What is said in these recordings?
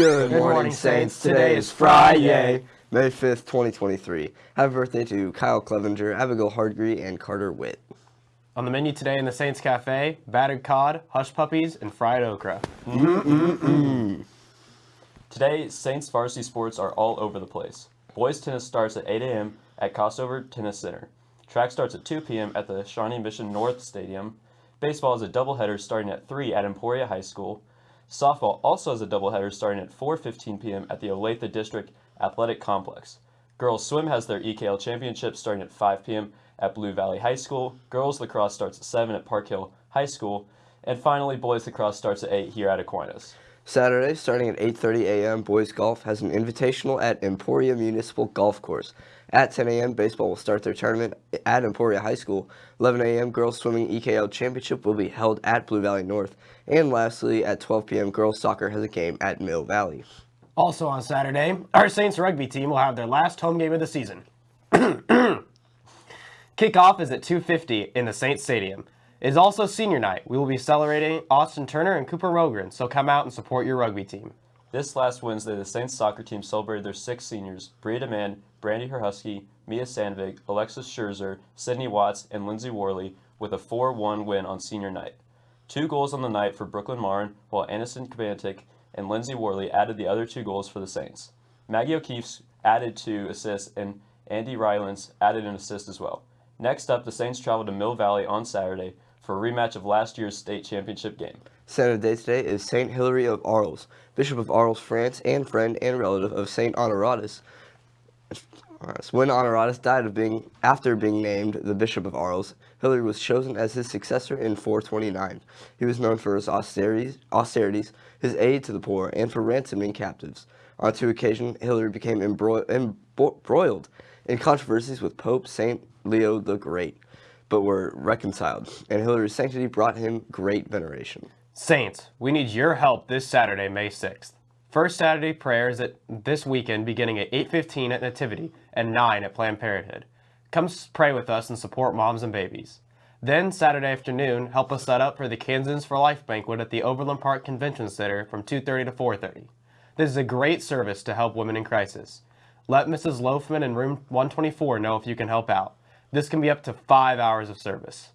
Good, morning, Saints. Today is Friday, May 5th, 2023. Happy birthday to Kyle Clevenger, Abigail Hardgree, and Carter Witt. On the menu today in the Saints Cafe, battered cod, hush puppies, and fried okra. Mm -mm -mm Today, Saints varsity sports are all over the place. Boys tennis starts at 8 a.m. at Costover Tennis Center. Track starts at 2 p.m. at the Shawnee Mission North Stadium. Baseball is a doubleheader starting at 3 at Emporia High School. Softball also has a doubleheader starting at 4:15 p.m. at the Olathe District Athletic Complex. Girls swim has their EKL championship starting at 5 p.m. at Blue Valley High School. Girls lacrosse starts at 7 at Park Hill High School. And finally, boys lacrosse starts at 8 here at Aquinas. Saturday, starting at 8.30 a.m., boys golf has an invitational at Emporia Municipal Golf Course. At 10 a.m., baseball will start their tournament at Emporia High School. 11 a.m., girls swimming EKL championship will be held at Blue Valley North. And lastly, at 12 p.m., girls soccer has a game at Mill Valley. Also on Saturday, our Saints rugby team will have their last home game of the season. Kickoff is at 2.50 in the Saints Stadium. It is also senior night. We will be celebrating Austin Turner and Cooper Rogren, so come out and support your rugby team. This last Wednesday, the Saints soccer team celebrated their six seniors, Bria DeMann, Brandy Herhusky, Mia Sandvig, Alexis Scherzer, Sydney Watts, and Lindsay Worley with a 4-1 win on senior night. Two goals on the night for Brooklyn Marn, while Anderson Kabantik and Lindsay Worley added the other two goals for the Saints. Maggie O'Keefe added two assists, and Andy Rylands added an assist as well. Next up, the Saints traveled to Mill Valley on Saturday for a rematch of last year's state championship game. Saint of the day today is Saint Hilary of Arles, Bishop of Arles, France, and friend and relative of Saint Honoratus. When Honoratus died of being after being named the Bishop of Arles, Hilary was chosen as his successor in 429. He was known for his austerities, austerities, his aid to the poor, and for ransoming captives. On two occasions, Hilary became embroiled in controversies with Pope Saint Leo the Great, but were reconciled, and Hilary's sanctity brought him great veneration. Saints, we need your help this Saturday, May 6th. First Saturday prayers at this weekend beginning at 8.15 at Nativity and 9 at Planned Parenthood. Come pray with us and support moms and babies. Then Saturday afternoon, help us set up for the Kansans for Life banquet at the Overland Park Convention Center from 2.30 to 4.30. This is a great service to help women in crisis. Let Mrs. Loafman in room 124 know if you can help out. This can be up to five hours of service.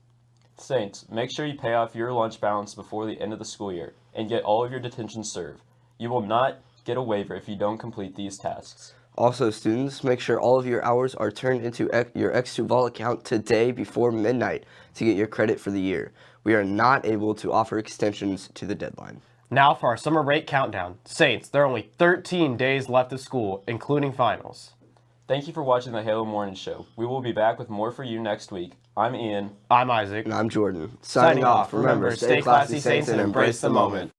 Saints, make sure you pay off your lunch balance before the end of the school year and get all of your detention served. You will not get a waiver if you don't complete these tasks. Also, students, make sure all of your hours are turned into your x2VOL account today before midnight to get your credit for the year. We are not able to offer extensions to the deadline. Now for our summer break countdown. Saints, there are only 13 days left of school, including finals. Thank you for watching the Halo Morning Show. We will be back with more for you next week. I'm Ian. I'm Isaac. And I'm Jordan. Signing, Signing off. Remember, stay classy, Saints, and embrace the moment.